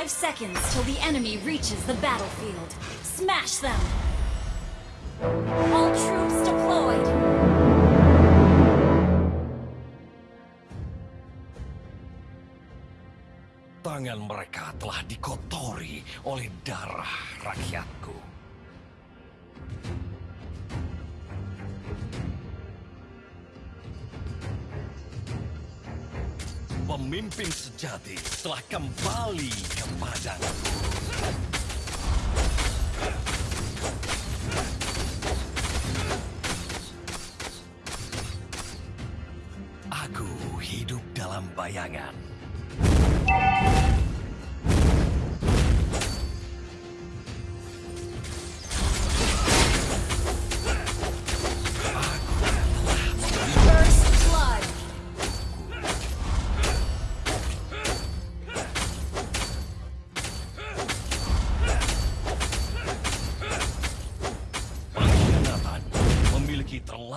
five seconds till the enemy reaches the battlefield. Smash them! All troops deployed! Tangan mereka telah dikotori oleh darah rakyatku. Pemimpin sejati telah kembali ke padangku. Aku hidup dalam bayangan.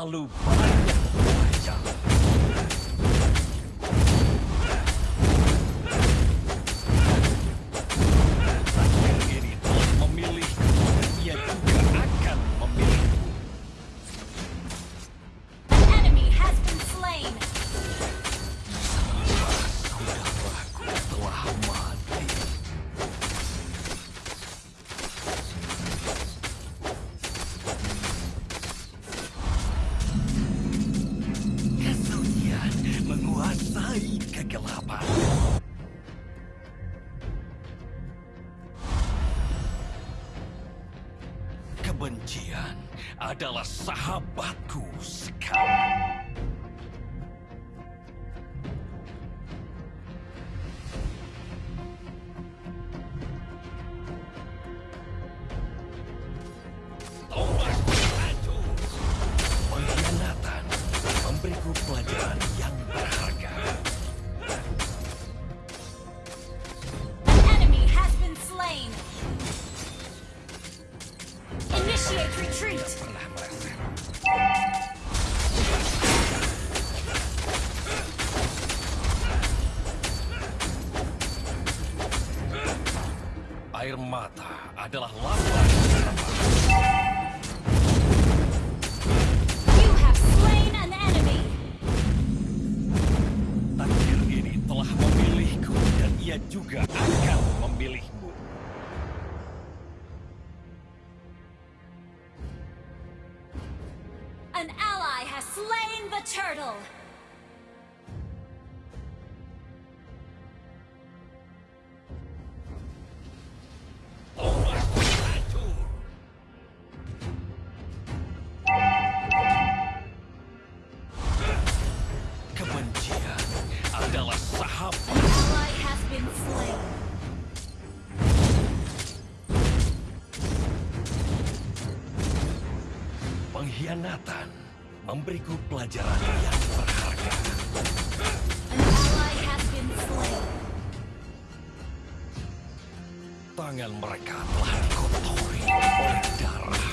Terlalu banyak wajah. Kebencian adalah sahabatku sekarang. Air mata adalah Pengkhianatan memberiku pelajaran yang berharga. Tangan mereka telah dikotori oleh darah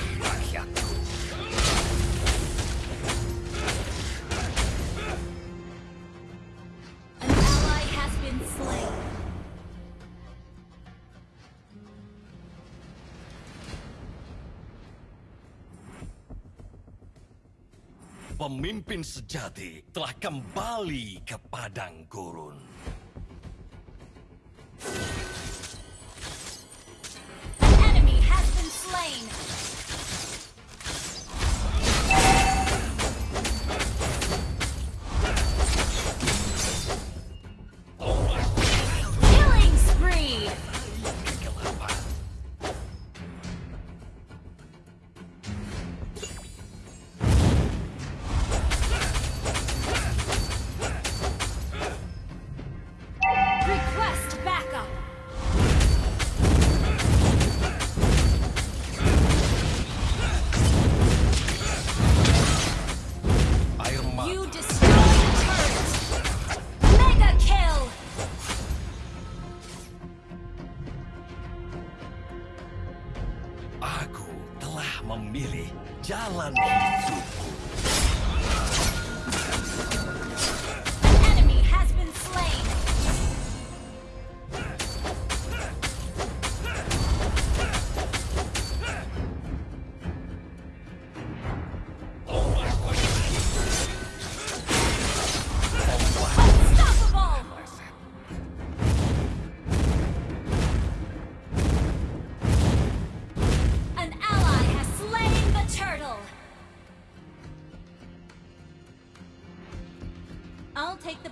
Pemimpin sejati telah kembali ke padang gurun.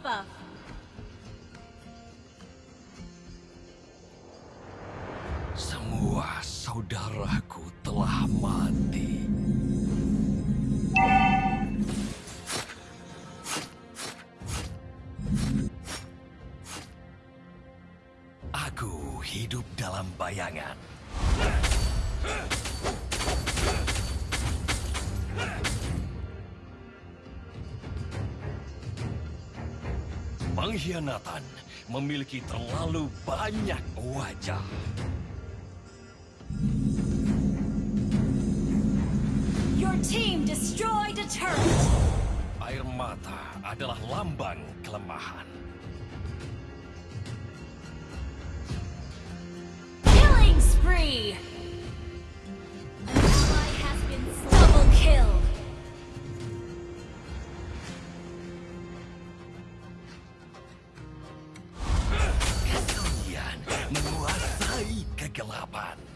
Buff. Semua saudaraku telah mati. Aku hidup dalam bayangan. Pengkhianatan memiliki terlalu banyak wajah. Your team destroyed a turret. Air mata adalah lambang kelemahan. Killing spree. Galaban.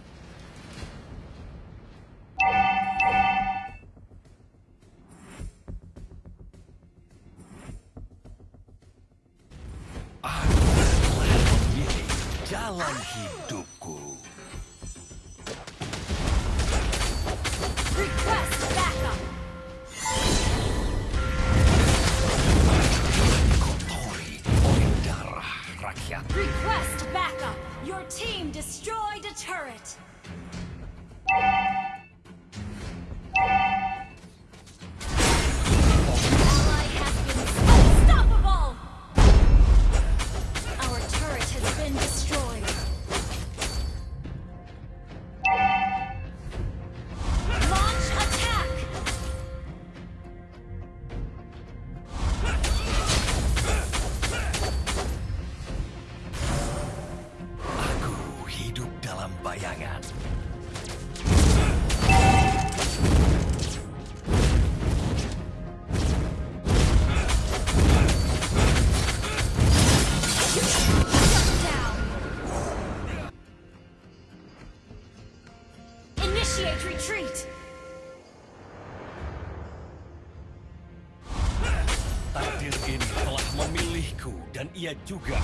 you got.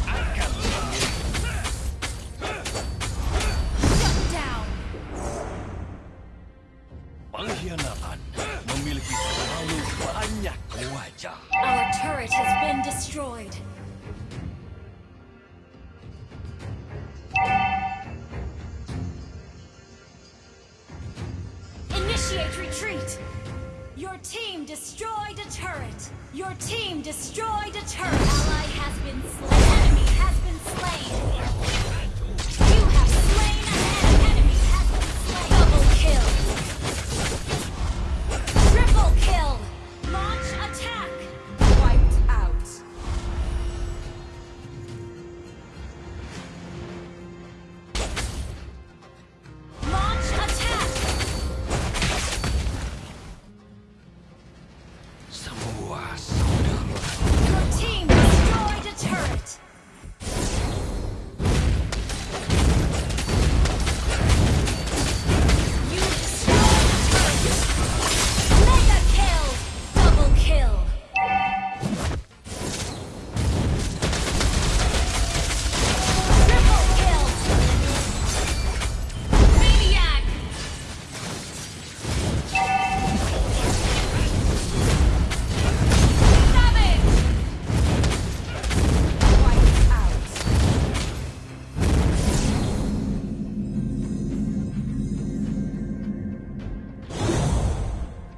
Your team destroyed a turret. Your team destroyed a turret. Ally has been slain. Enemy has been slain.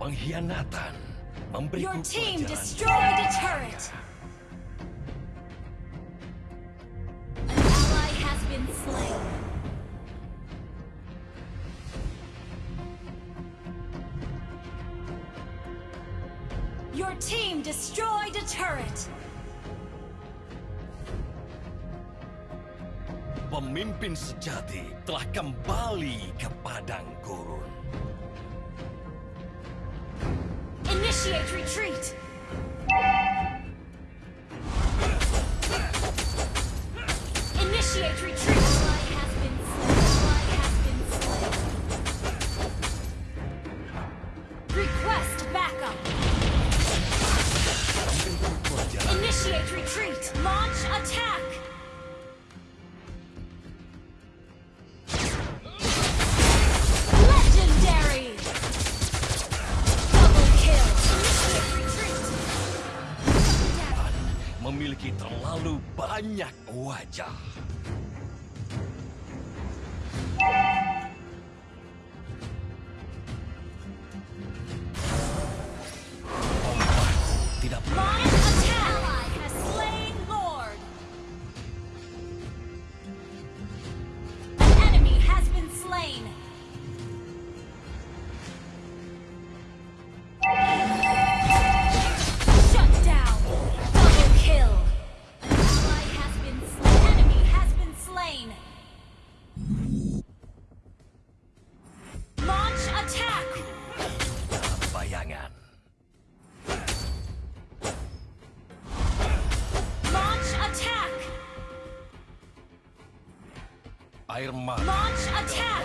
Pengkhianatan memberiku Your team destroyed a turret. An ally has been slain. Your team destroyed a turret. Pemimpin sejati telah kembali ke padang gurun. Initiate retreat. Initiate retreat. Memiliki terlalu banyak wajah. Air Launch attack.